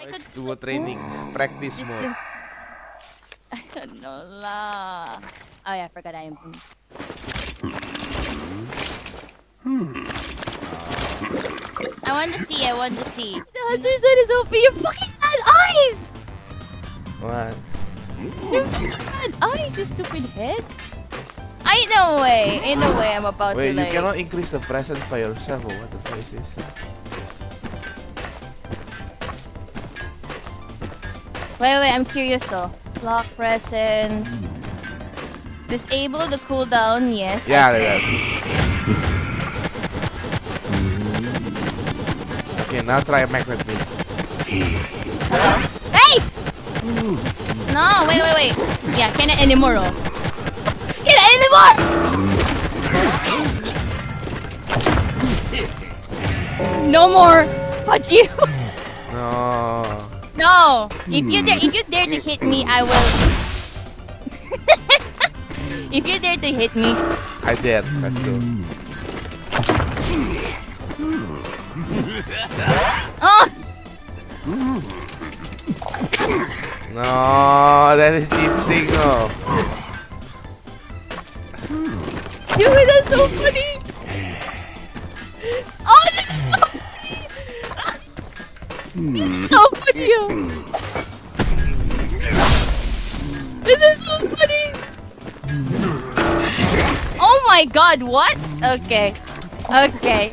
I It's could- duo training, practice mode. I don't know lah. Oh yeah, I forgot I am. Hmm. I want to see. I want to see. The hunter said is OP. You fucking had eyes. What? You fucking had eyes. You stupid head. I no way. Ain't no way I'm about Wait, to you cannot increase the presence by yourself. Or what the fuck is this? Wait, wait. I'm curious though. Lock presence. Disable the cooldown. Yes. Yeah, can. yeah. Okay, now try Mac with me. Hello? Hey! No, wait, wait, wait. Yeah, cannot anymore. Oh. Cannot anymore! No more! Fuck you! No. If you dare if you dare to hmm. hit me, I will If you dare to hit me, I did. Let's go. oh No, that is cheating. No. dude that's so funny! Oh this is so funny! This is so funny! Oh my god, what? Okay. Okay.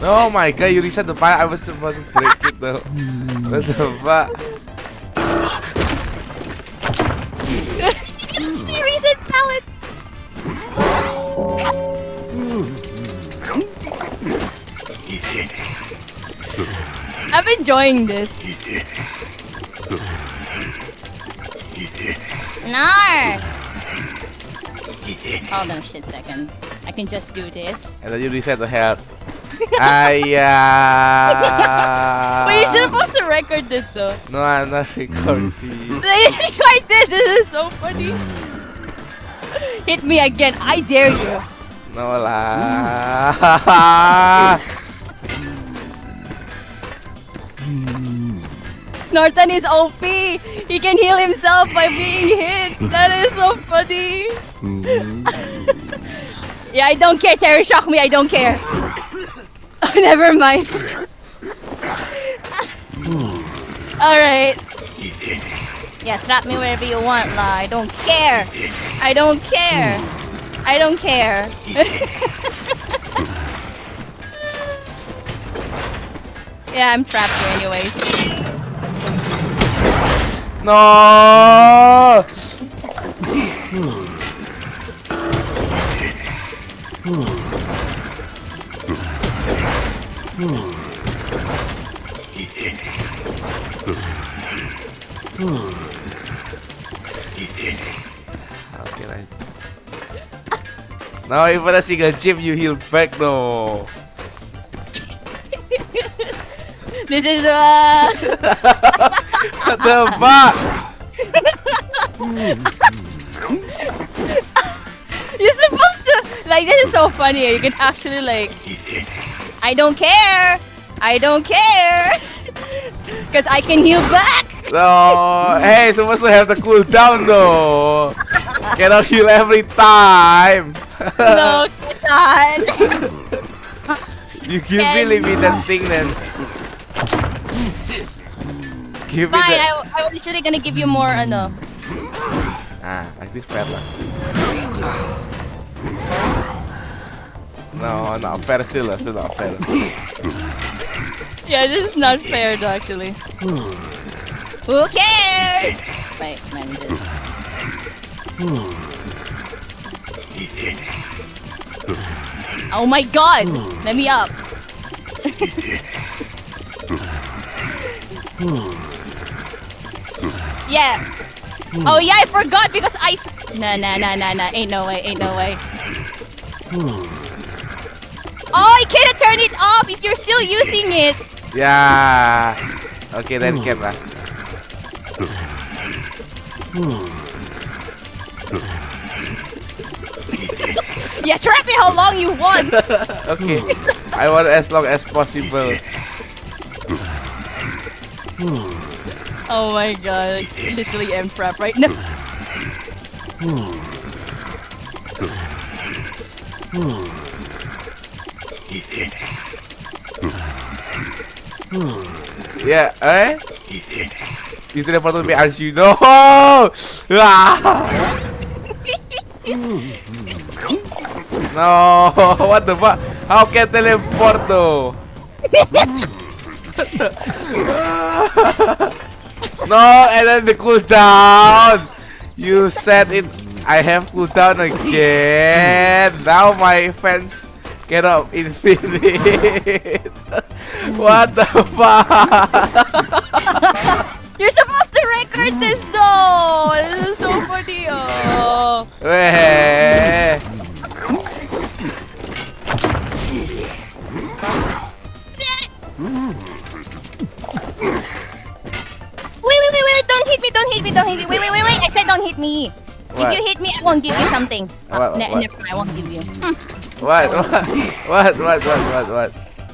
Oh my god, you reset the file. I was supposed to break it though. What the fuck? you can actually reset pallets! I'm enjoying this. No! Hold on a shit second. I can just do this. And then you reset the health. Ayah. Wait, you should supposed to record this though. No, I'm not recording. record this! This is so funny. Hit me again. I dare you. No lah. Norton is OP. He can heal himself by being hit. That is so funny. yeah, I don't care. Terror shock me. I don't care. Never mind. All right. Yeah, slap me wherever you want, lah. I don't care. I don't care. I don't care. yeah, I'm trapped here anyways. No. Okay, right. Now even a single chip you heal back no. This is uh the fuck? You're supposed to like this is so funny. You can actually like I don't care. I don't care. Cause I can heal back. No, hey, supposed to have the cooldown though. Cannot heal every time. no, God. you give me Can- limited thing then. Give me Fine, the... I, I was literally gonna give you more ano. Ah, like this fair lah. No, not fair still, still not fair. Yeah, this is not fair though, actually. Who cares? Wait, let me just. Oh my god! Let me up. yeah. Hmm. Oh yeah, I forgot because I. Nah, nah, nah, nah, nah. Ain't no way. Ain't no way. Hmm. Oh, I can't turn it off if you're still using it. Yeah. Okay, then hmm. can lah. Yeah, trap me how long you want. okay. I want as long as possible. Oh my god, literally M prep right now. Yeah, eh? You teleport to me as you know. No, what the fuck? How can teleport though? no, and then the cooldown. You said it. I have cooldown again. Now my fans cannot infinite. what the fuck? You're supposed to record this though! This is so funny oh. Hit me. What? If you hit me, I won't give you something. What, ne- what? never mind, I won't give you. What? What? What? What? What? What? What?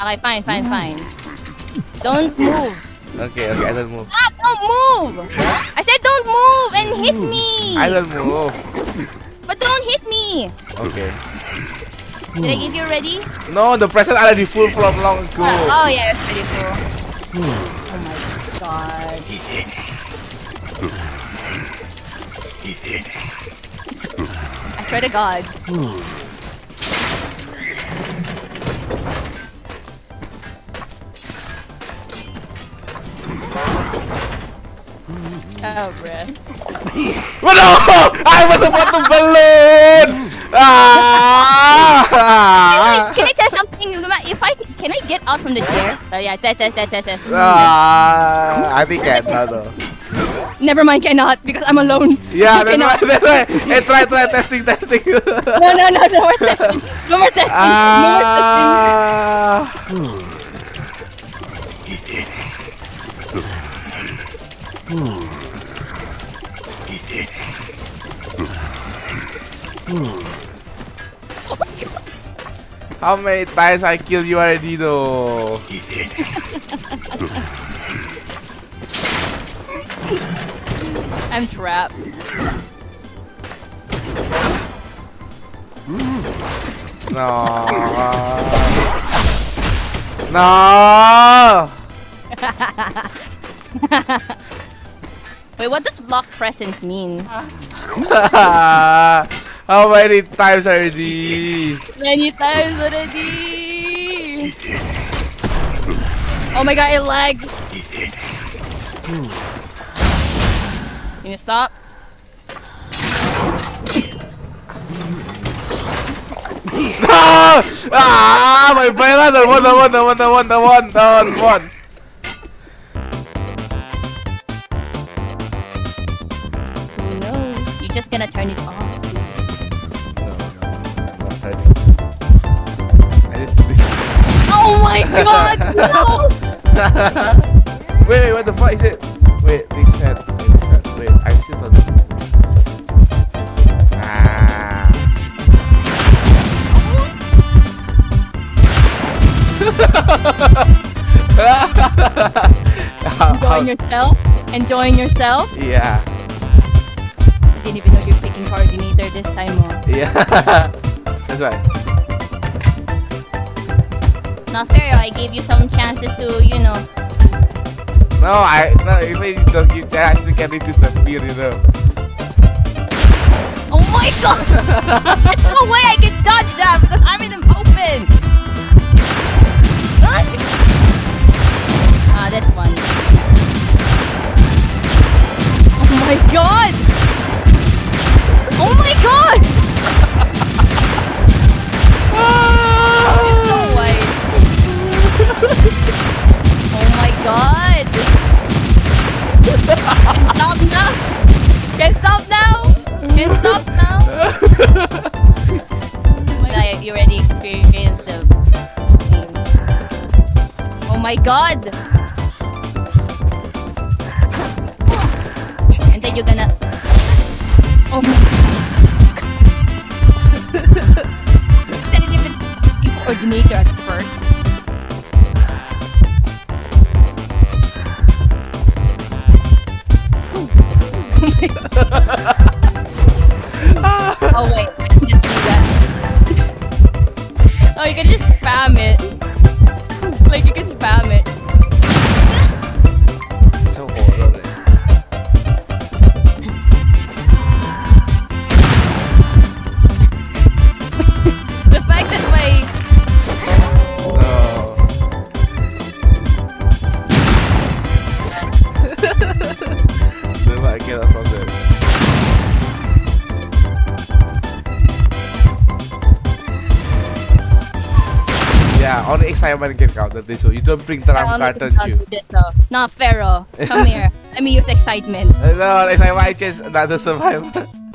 Okay, fine, fine, fine. Don't move. Okay, okay, I don't move. Stop, don't move! I said don't move and hit me! I don't move. But don't hit me! Okay. Did I give you ready? No, the present already full from long ago. Oh, yeah, it's ready full. Oh my god. I swear to god. Oh, bruh. No! I was about to balloon! Ah! Can I test something? If I can I get out from the chair? Oh yeah, test, test, test, test, test. Ah, I think I know though. Never mind, cannot because I'm alone. Yeah, that's right, that's right. Hey, try, try, testing, testing. No, no, no, no more testing. No more testing. No more testing. How many times I killed you already though? I'm trapped. No. No. Wait, what does lock presence mean? How many times already? Many times already. Oh my god, it lagged. Hmm. Can you stop? No! Ah! My brain! The one, the one, one, one, one, the one. Who knows? You're just gonna turn it off. Oh my god, no! wait, wait, what the fuck is it? Wait, Enjoying yourself? Enjoying yourself? yeah, Didn't even know you're picking coordinator this time, oh. yeah, that's right. Not fair, I gave you some chances to, you know. No, I, no, if I don't give chance, I can reduce the fear, you know. Oh my god! There's no way I can dodge that because I'm in the open! ah, this one. Oh my god! Oh my god! Oh my god! Can stop now! Can stop now! Can stop now! You already experienced. Oh my god! you're gonna... Oh my god. didn't even coordinator at first. oh my god. Yeah, only excitement can count at this one. You don't bring I you? do this, though. Not Pharaoh. Come here. Let me use excitement. No, excitement, I just another survivor.